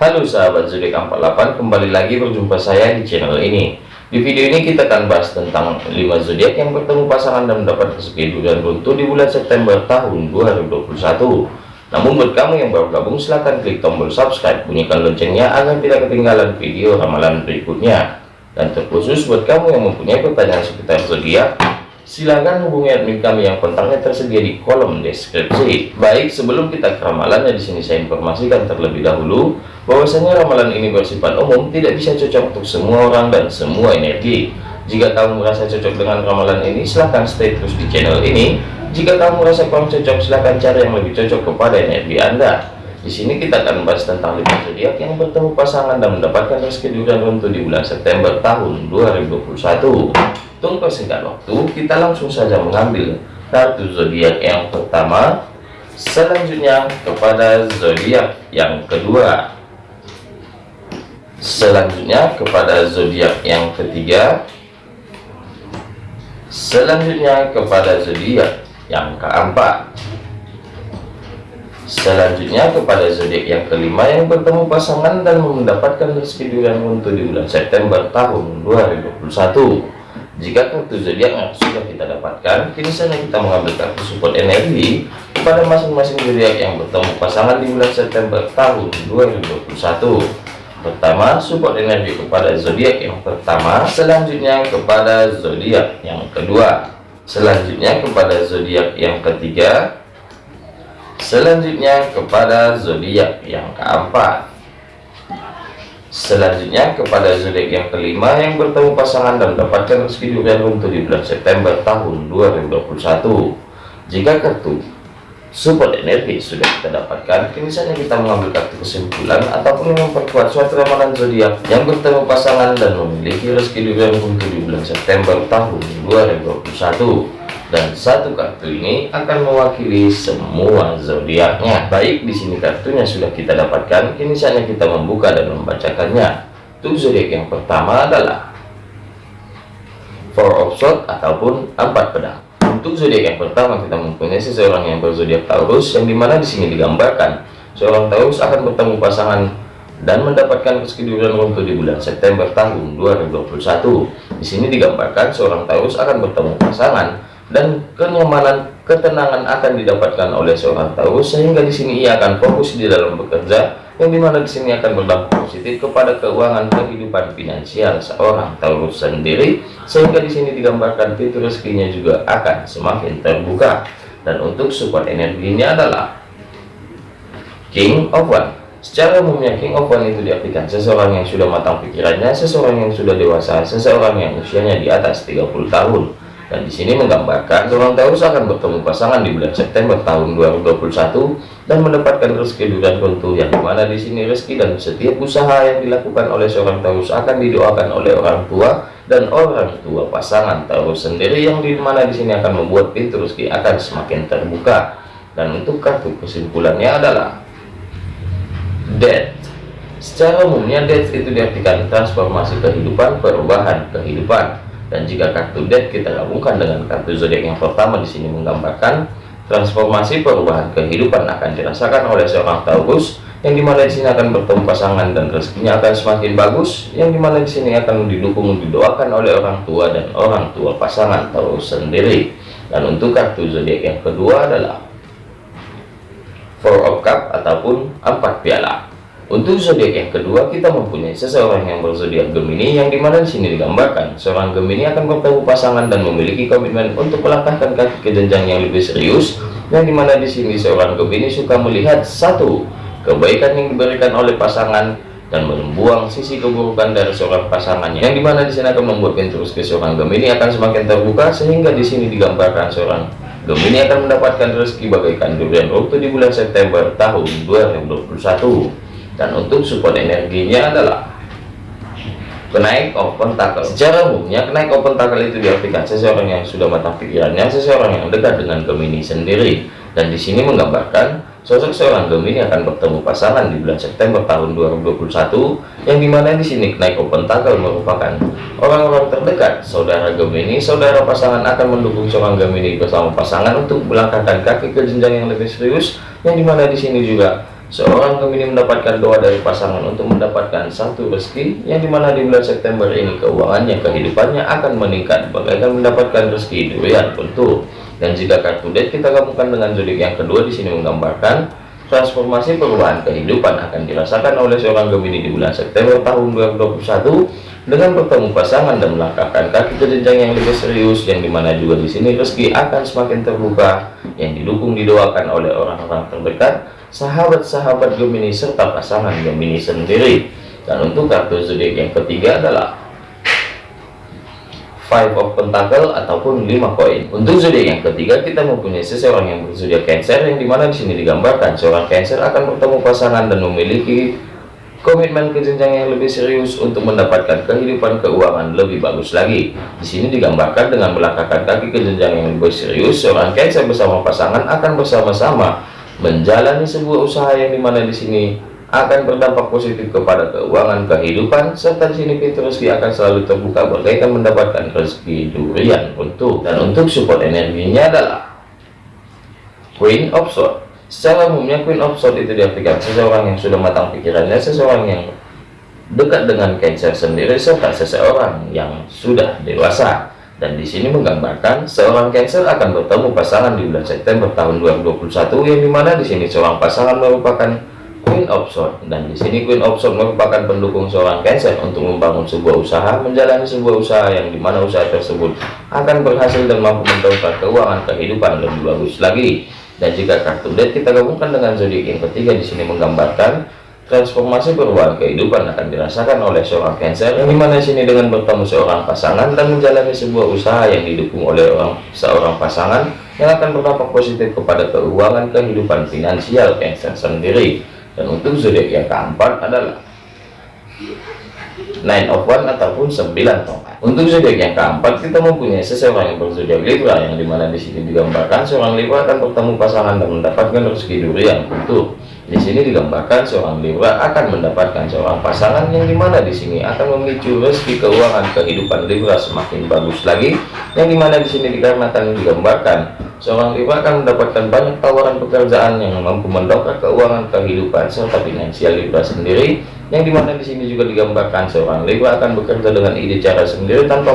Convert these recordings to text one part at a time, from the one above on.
Halo sahabat zodiak 48 kembali lagi berjumpa saya di channel ini. Di video ini kita akan bahas tentang 5 zodiak yang bertemu pasangan dan mendapat rezeki dan runtuh di bulan September tahun 2021 namun buat kamu yang baru gabung silahkan klik tombol subscribe bunyikan loncengnya agar tidak ketinggalan video ramalan berikutnya. Dan terkhusus buat kamu yang mempunyai pertanyaan seputar zodiak Silahkan hubungi admin kami yang kontaknya tersedia di kolom deskripsi. Baik, sebelum kita ke ramalannya di sini saya informasikan terlebih dahulu bahwasanya ramalan ini bersifat umum, tidak bisa cocok untuk semua orang dan semua energi. Jika kamu merasa cocok dengan ramalan ini, silahkan stay terus di channel ini. Jika kamu merasa kurang cocok, silahkan cari yang lebih cocok kepada energi Anda. Di sini kita akan membahas tentang lima zodiak yang bertemu pasangan dan mendapatkan rezeki dan untuk di bulan September tahun 2021. Tunggu singkat waktu, kita langsung saja mengambil kartu zodiak yang pertama, selanjutnya kepada zodiak yang kedua, selanjutnya kepada zodiak yang ketiga, selanjutnya kepada zodiak yang keempat, selanjutnya kepada zodiak yang kelima yang bertemu pasangan dan mendapatkan rezeki untuk di bulan September tahun 2021 jika kartu zodiak yang sudah kita dapatkan, kini saatnya kita mengambil kartu support energi kepada masing-masing zodiak yang bertemu pasangan di bulan September tahun 2021. Pertama, support energi kepada zodiak yang pertama, selanjutnya kepada zodiak yang kedua, selanjutnya kepada zodiak yang ketiga, selanjutnya kepada zodiak yang keempat Selanjutnya kepada zodiak yang kelima yang bertemu pasangan dan mendapatkan rezeki dan untuk di bulan September tahun 2021. Jika kartu support energi sudah kita dapatkan, kini kita mengambil kartu kesimpulan ataupun memperkuat suatu ramalan zodiak yang bertemu pasangan dan memiliki rezeki dan untuk di bulan September tahun 2021 dan satu kartu ini akan mewakili semua zodiaknya. Baik, di sini kartunya sudah kita dapatkan, kini saatnya kita membuka dan membacakannya. Untuk zodiak yang pertama adalah Four of Swords ataupun empat pedang. Untuk zodiak yang pertama kita mempunyai seseorang yang berzodiak Taurus, yang di mana di sini digambarkan seorang Taurus akan bertemu pasangan dan mendapatkan kesekiduran untuk di bulan September tahun 2021. Di sini digambarkan seorang Taurus akan bertemu pasangan dan kenyamanan ketenangan akan didapatkan oleh seorang Taurus sehingga di sini ia akan fokus di dalam bekerja yang di mana di sini akan berdampak positif kepada keuangan kehidupan finansial seorang Taurus sendiri sehingga di sini digambarkan pintu rezekinya juga akan semakin terbuka. Dan untuk support energinya adalah King of One. Secara umumnya King of One itu diartikan seseorang yang sudah matang pikirannya seseorang yang sudah dewasa seseorang yang usianya di atas 30 tahun dan di sini menggambarkan seorang Taurus akan bertemu pasangan di bulan September tahun 2021 dan mendapatkan rezeki durian runtuh yang di mana di sini rezeki dan setiap usaha yang dilakukan oleh seorang Taurus akan didoakan oleh orang tua dan orang tua pasangan Taurus sendiri yang di mana di sini akan membuat pintu rezeki akan semakin terbuka. Dan untuk kartu kesimpulannya adalah death secara umumnya death itu diartikan transformasi kehidupan perubahan kehidupan dan jika kartu death kita gabungkan dengan kartu zodiak yang pertama di sini menggambarkan transformasi perubahan kehidupan akan dirasakan oleh seorang Taurus yang di mana di sini akan bertemu pasangan dan rezekinya akan semakin bagus yang di mana di sini akan didukung didoakan oleh orang tua dan orang tua pasangan Taurus sendiri. Dan untuk kartu zodiak yang kedua adalah Four of Cup ataupun empat piala untuk zodiak yang kedua, kita mempunyai seseorang yang berzodiak Gemini yang di mana di sini digambarkan seorang Gemini akan bertemu pasangan dan memiliki komitmen untuk melangkahkan kaki ke jenjang yang lebih serius. Yang di mana di sini seorang Gemini suka melihat satu kebaikan yang diberikan oleh pasangan dan membuang sisi keburukan dari seorang pasangannya. Yang di mana di sini akan membuat pintu ke seorang Gemini akan semakin terbuka sehingga di sini digambarkan seorang Gemini akan mendapatkan rezeki bagaikan durian waktu di bulan September tahun 2021 dan untuk support energinya adalah kenaik open tackle. Secara umumnya kenaik open tackle itu diartikan seseorang yang sudah matang pikirannya seseorang yang dekat dengan Gemini sendiri. Dan di sini menggambarkan sosok seorang Gemini akan bertemu pasangan di bulan September tahun 2021 yang di mana di sini kenaik open tackle merupakan orang-orang terdekat. Saudara Gemini saudara pasangan akan mendukung seorang Gemini bersama pasangan untuk melangkahkan kaki ke jenjang yang lebih serius yang di mana di sini juga seorang Gemini mendapatkan doa dari pasangan untuk mendapatkan satu rezeki yang di mana di bulan September ini keuangannya kehidupannya akan meningkat. Bagaikan mendapatkan rezeki durian tentu dan jika kartu deck kita gabungkan dengan zodiak yang kedua di sini menggambarkan transformasi perubahan kehidupan akan dirasakan oleh seorang Gemini di bulan September tahun 2021 dengan bertemu pasangan dan melangkahkan kaki ke jenjang yang lebih serius yang di mana juga di sini rezeki akan semakin terbuka yang didukung didoakan oleh orang-orang terdekat sahabat-sahabat Gemini serta pasangan Gemini sendiri. Dan untuk kartu zodiak yang ketiga adalah five of pentacle ataupun lima koin. Untuk zodiak yang ketiga kita mempunyai seseorang yang berzodiak cancer yang di mana di sini digambarkan seorang cancer akan bertemu pasangan dan memiliki komitmen ke jenjang yang lebih serius untuk mendapatkan kehidupan keuangan lebih bagus lagi. Di sini digambarkan dengan melangkahkan kaki ke jenjang yang lebih serius seorang cancer bersama pasangan akan bersama-sama menjalani sebuah usaha yang di mana di sini akan berdampak positif kepada keuangan kehidupan serta di sini pintu rezeki akan selalu terbuka berkaitan mendapatkan rezeki durian untuk. Dan untuk support energinya adalah Queen of Swords secara umumnya Queen of Swords itu diartikan seseorang yang sudah matang pikirannya seseorang yang dekat dengan Cancer sendiri serta seseorang yang sudah dewasa. Dan di sini menggambarkan seorang Cancer akan bertemu pasangan di bulan September tahun 2021 yang di mana di sini seorang pasangan merupakan Queen of Swords. Dan di sini Queen of Swords merupakan pendukung seorang Cancer untuk membangun sebuah usaha menjalani sebuah usaha yang di mana usaha tersebut akan berhasil dan mampu mendongkrak keuangan kehidupan lebih bagus lagi dan jika kartu deck kita gabungkan dengan zodiak yang ketiga di sini menggambarkan Transformasi perubahan kehidupan akan dirasakan oleh seorang Cancer yang di mana sini dengan bertemu seorang pasangan dan menjalani sebuah usaha yang didukung oleh orang seorang pasangan yang akan berdampak positif kepada keuangan kehidupan finansial Cancer sendiri. Dan untuk zodiak yang keempat adalah Nine of One ataupun 9 tongkat. Untuk zodiak yang keempat kita mempunyai seseorang yang berzodiak Libra yang di mana di sini digambarkan seorang Libra akan bertemu pasangan dan mendapatkan rezeki durian untuk di sini digambarkan seorang Libra akan mendapatkan seorang pasangan yang di mana di sini akan memicu rezeki keuangan kehidupan Libra semakin bagus lagi. Yang di mana di sini dikarenakan digambarkan seorang Libra akan mendapatkan banyak tawaran pekerjaan yang mampu mendongkrak keuangan kehidupan serta finansial Libra sendiri. Yang di mana di sini juga digambarkan seorang Libra akan bekerja dengan ide cara sendiri tanpa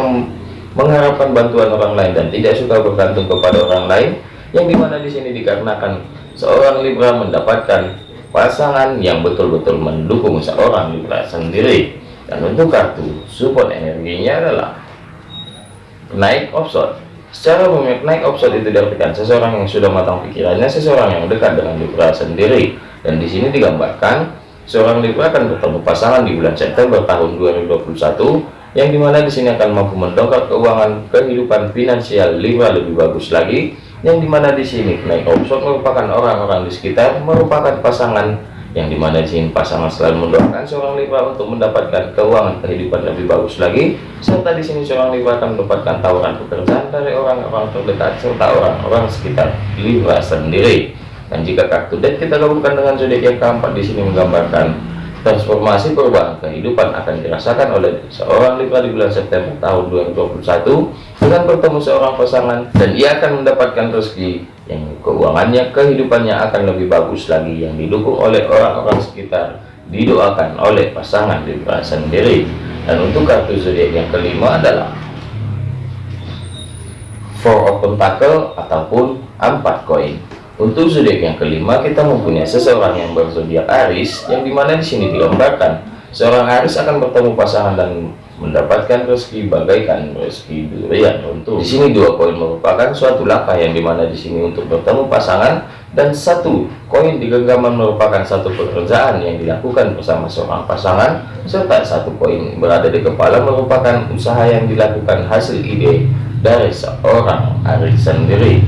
mengharapkan bantuan orang lain dan tidak suka bergantung kepada orang lain. Yang di mana di sini dikarenakan seorang Libra mendapatkan pasangan yang betul-betul mendukung seorang Libra sendiri. Dan untuk kartu support energinya adalah naik offshore secara umum naik offshore itu diartikan seseorang yang sudah matang pikirannya seseorang yang dekat dengan Libra sendiri. Dan di sini digambarkan seorang Libra akan bertemu pasangan di bulan September tahun 2021 yang di mana di sini akan mampu mendongkrak keuangan kehidupan finansial Libra lebih bagus lagi yang di mana di sini naik option merupakan orang-orang di sekitar merupakan pasangan yang di mana di sini pasangan selalu mendoakan seorang Libra untuk mendapatkan keuangan kehidupan lebih bagus lagi serta di sini seorang Libra akan mendapatkan tawaran pekerjaan dari orang-orang terdekat serta orang-orang sekitar Libra sendiri dan jika kartu deck kita gabungkan dengan zodiak yang keempat di sini menggambarkan transformasi perubahan kehidupan akan dirasakan oleh seorang Libra di bulan September tahun 2021 dengan bertemu seorang pasangan dan ia akan mendapatkan rezeki yang keuangannya kehidupannya akan lebih bagus lagi yang didukung oleh orang-orang sekitar didoakan oleh pasangan Libra sendiri. Dan untuk kartu zodiak yang kelima adalah Four of Pentacle ataupun empat koin untuk zodiak yang kelima kita mempunyai seseorang yang berzodiak Aris yang di mana di sini digambarkan. Seorang Aris akan bertemu pasangan dan mendapatkan rezeki bagaikan rezeki durian. Untuk di sini dua koin merupakan suatu langkah yang di mana di sini untuk bertemu pasangan dan satu koin di genggaman merupakan satu pekerjaan yang dilakukan bersama seorang pasangan serta satu koin berada di kepala merupakan usaha yang dilakukan hasil ide dari seorang Aris sendiri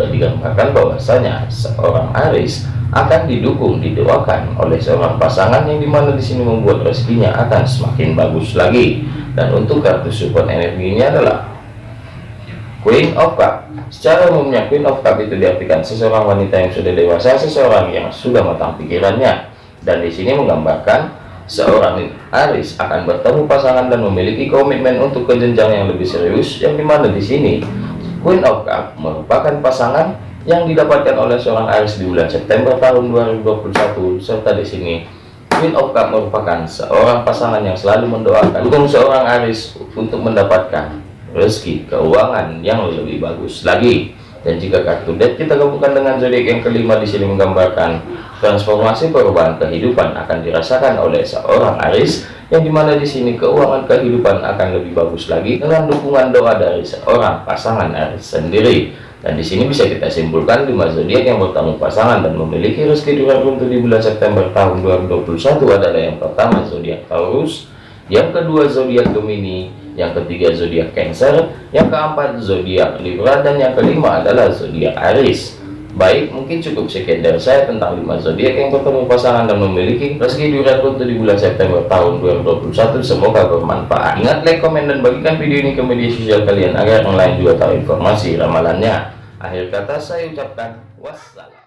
juga digambarkan bahwasanya seorang Aris akan didukung didoakan oleh seorang pasangan yang di mana di sini membuat rezekinya akan semakin bagus lagi. Dan untuk kartu support energinya adalah Queen of Cup. Secara umumnya Queen of Cup itu diartikan seseorang wanita yang sudah dewasa seseorang yang sudah matang pikirannya. Dan di sini menggambarkan seorang Aris akan bertemu pasangan dan memiliki komitmen untuk kejenjang yang lebih serius yang di mana di sini Queen of Cup merupakan pasangan yang didapatkan oleh seorang Aries di bulan September tahun 2021 serta di sini Queen of Cup merupakan seorang pasangan yang selalu mendoakan dukung seorang Aries untuk mendapatkan rezeki keuangan yang lebih bagus lagi. Dan jika kartu deck kita gabungkan dengan zodiak yang kelima di sini menggambarkan transformasi perubahan kehidupan akan dirasakan oleh seorang Aris yang di mana di sini keuangan kehidupan akan lebih bagus lagi dengan dukungan doa dari seorang pasangan Aris sendiri dan di sini bisa kita simpulkan lima zodiak yang bertemu pasangan dan memiliki rezeki duran runtuh di bulan September tahun 2021 adalah yang pertama zodiak Taurus yang kedua zodiak Gemini yang ketiga zodiak Cancer, yang keempat zodiak Libra dan yang kelima adalah zodiak Aries. Baik, mungkin cukup sekian dari saya tentang 5 zodiak yang bertemu pasangan dan memiliki rezeki duran untuk di bulan September tahun 2021. Semoga bermanfaat. Ingat like, komen, dan bagikan video ini ke media sosial kalian agar yang lain juga tahu informasi ramalannya. Akhir kata saya ucapkan wassalam.